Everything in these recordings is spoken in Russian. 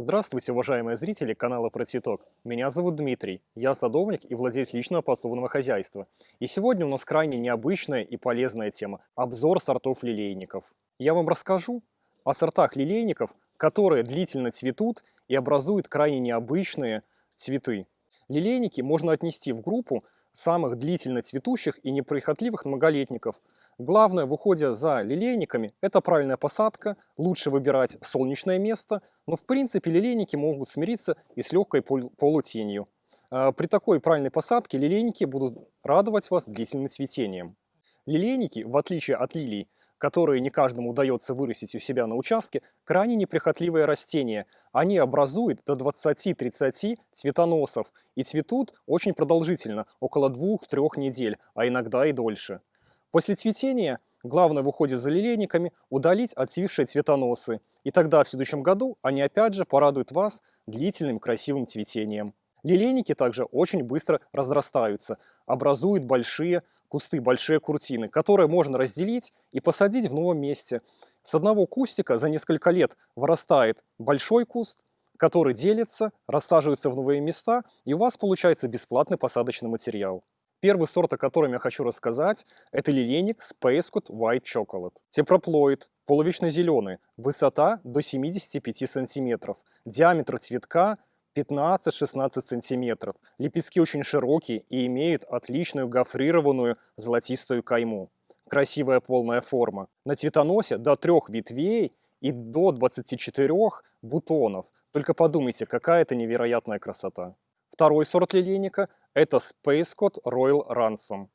Здравствуйте, уважаемые зрители канала Про Цветок. Меня зовут Дмитрий, я садовник и владелец личного подсобного хозяйства. И сегодня у нас крайне необычная и полезная тема – обзор сортов лилейников. Я вам расскажу о сортах лилейников, которые длительно цветут и образуют крайне необычные цветы. Лилейники можно отнести в группу самых длительно цветущих и неприхотливых многолетников. Главное в уходе за лилейниками – это правильная посадка, лучше выбирать солнечное место, но в принципе лилейники могут смириться и с легкой полутенью. А, при такой правильной посадке лилейники будут радовать вас длительным цветением. Лилейники, в отличие от лилий, которые не каждому удается вырастить у себя на участке, крайне неприхотливые растения. Они образуют до 20-30 цветоносов и цветут очень продолжительно, около 2-3 недель, а иногда и дольше. После цветения главное в уходе за лилейниками удалить отцвившие цветоносы, и тогда в следующем году они опять же порадуют вас длительным красивым цветением. Лилейники также очень быстро разрастаются, образуют большие кусты, большие куртины, которые можно разделить и посадить в новом месте. С одного кустика за несколько лет вырастает большой куст, который делится, рассаживается в новые места, и у вас получается бесплатный посадочный материал. Первый сорт, о котором я хочу рассказать, это лилейник Spacecut White Chocolate. Тепроплоид, половично зеленый, высота до 75 сантиметров, диаметр цветка 15-16 сантиметров. Лепестки очень широкие и имеют отличную гофрированную золотистую кайму. Красивая полная форма. На цветоносе до трех ветвей и до 24 бутонов. Только подумайте, какая это невероятная красота. Второй сорт лилейника – это Space Code Royal Ransom.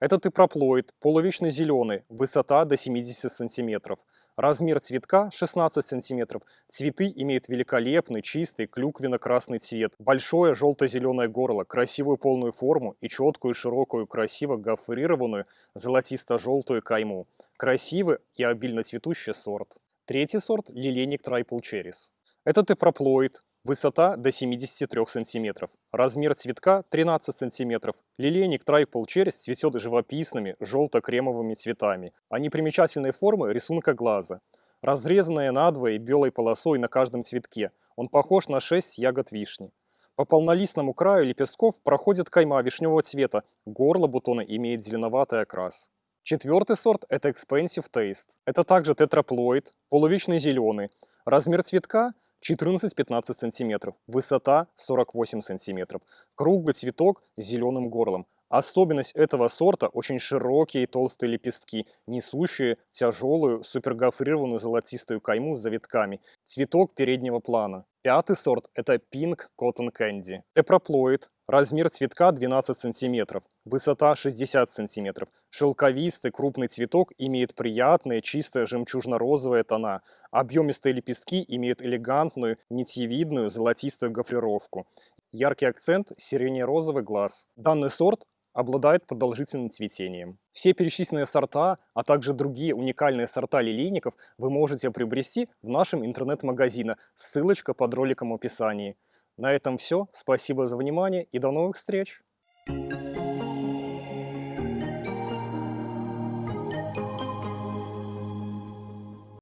Это тепроплоид, полувечный зеленый, высота до 70 сантиметров. Размер цветка 16 сантиметров. Цветы имеют великолепный, чистый, клюквенно-красный цвет. Большое желто-зеленое горло, красивую полную форму и четкую, широкую, красиво гофрированную золотисто-желтую кайму. Красивый и обильно цветущий сорт. Третий сорт – лилейник Triple Cherries. Это тепроплоид, Высота до 73 см. Размер цветка 13 см. Лилейник Трайпл Черес цветет живописными желто-кремовыми цветами. Они примечательной формы рисунка глаза. Разрезанная надвое белой полосой на каждом цветке. Он похож на 6 ягод вишни. По полнолистному краю лепестков проходит кайма вишневого цвета. Горло бутона имеет зеленоватый окрас. Четвертый сорт – это Expensive Taste. Это также тетраплоид, полувечный зеленый. Размер цветка 14-15 см, высота 48 см, круглый цветок с зеленым горлом. Особенность этого сорта – очень широкие и толстые лепестки, несущие тяжелую супергофрированную золотистую кайму с завитками. Цветок переднего плана. Пятый сорт – это Pink Cotton Candy. Тепроплоид, Размер цветка 12 см, высота 60 см. Шелковистый крупный цветок имеет приятные чистые жемчужно-розовые тона. Объемистые лепестки имеют элегантную, нитьевидную золотистую гофрировку. Яркий акцент – сиренево-розовый глаз. Данный сорт обладает продолжительным цветением. Все перечисленные сорта, а также другие уникальные сорта лилейников вы можете приобрести в нашем интернет-магазине. Ссылочка под роликом в описании. На этом все. Спасибо за внимание и до новых встреч! Thank you.